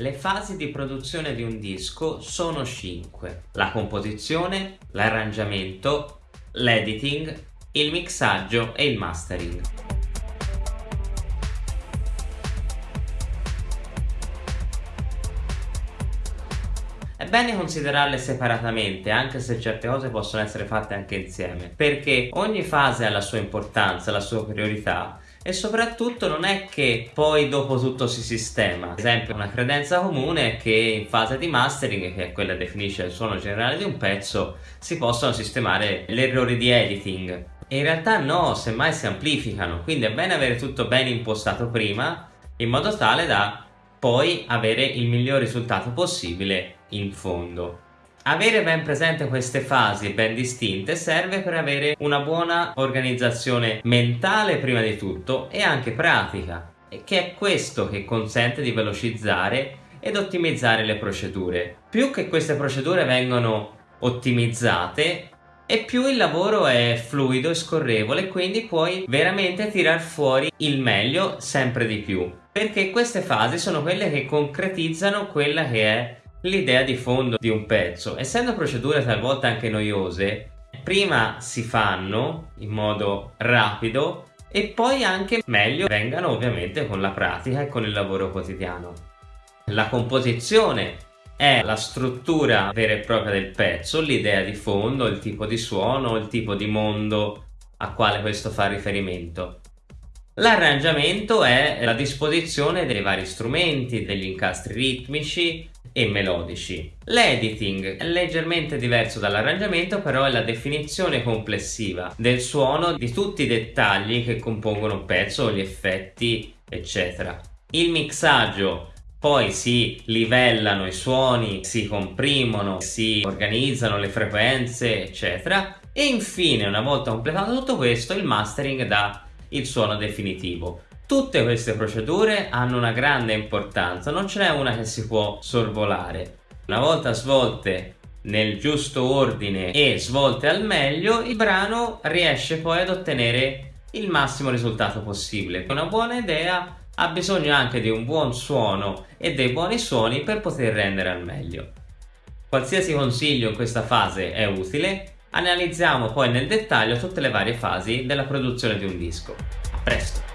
Le fasi di produzione di un disco sono 5. La composizione, l'arrangiamento, l'editing, il mixaggio e il mastering. È bene considerarle separatamente, anche se certe cose possono essere fatte anche insieme, perché ogni fase ha la sua importanza, la sua priorità e soprattutto non è che poi dopo tutto si sistema. Ad esempio una credenza comune è che in fase di mastering, che è quella che definisce il suono generale di un pezzo, si possono sistemare gli errori di editing. E in realtà no, semmai si amplificano, quindi è bene avere tutto ben impostato prima, in modo tale da poi avere il miglior risultato possibile in fondo. Avere ben presente queste fasi ben distinte serve per avere una buona organizzazione mentale prima di tutto e anche pratica, che è questo che consente di velocizzare ed ottimizzare le procedure. Più che queste procedure vengono ottimizzate e più il lavoro è fluido e scorrevole quindi puoi veramente tirar fuori il meglio sempre di più perché queste fasi sono quelle che concretizzano quella che è l'idea di fondo di un pezzo. Essendo procedure talvolta anche noiose, prima si fanno in modo rapido e poi anche meglio vengano ovviamente con la pratica e con il lavoro quotidiano. La composizione è la struttura vera e propria del pezzo, l'idea di fondo, il tipo di suono, il tipo di mondo a quale questo fa riferimento. L'arrangiamento è la disposizione dei vari strumenti, degli incastri ritmici, e melodici. L'editing è leggermente diverso dall'arrangiamento però è la definizione complessiva del suono di tutti i dettagli che compongono un pezzo, gli effetti eccetera. Il mixaggio poi si livellano i suoni, si comprimono, si organizzano le frequenze eccetera e infine una volta completato tutto questo il mastering dà il suono definitivo. Tutte queste procedure hanno una grande importanza, non ce n'è una che si può sorvolare. Una volta svolte nel giusto ordine e svolte al meglio, il brano riesce poi ad ottenere il massimo risultato possibile. Una buona idea ha bisogno anche di un buon suono e dei buoni suoni per poter rendere al meglio. Qualsiasi consiglio in questa fase è utile, analizziamo poi nel dettaglio tutte le varie fasi della produzione di un disco. A presto!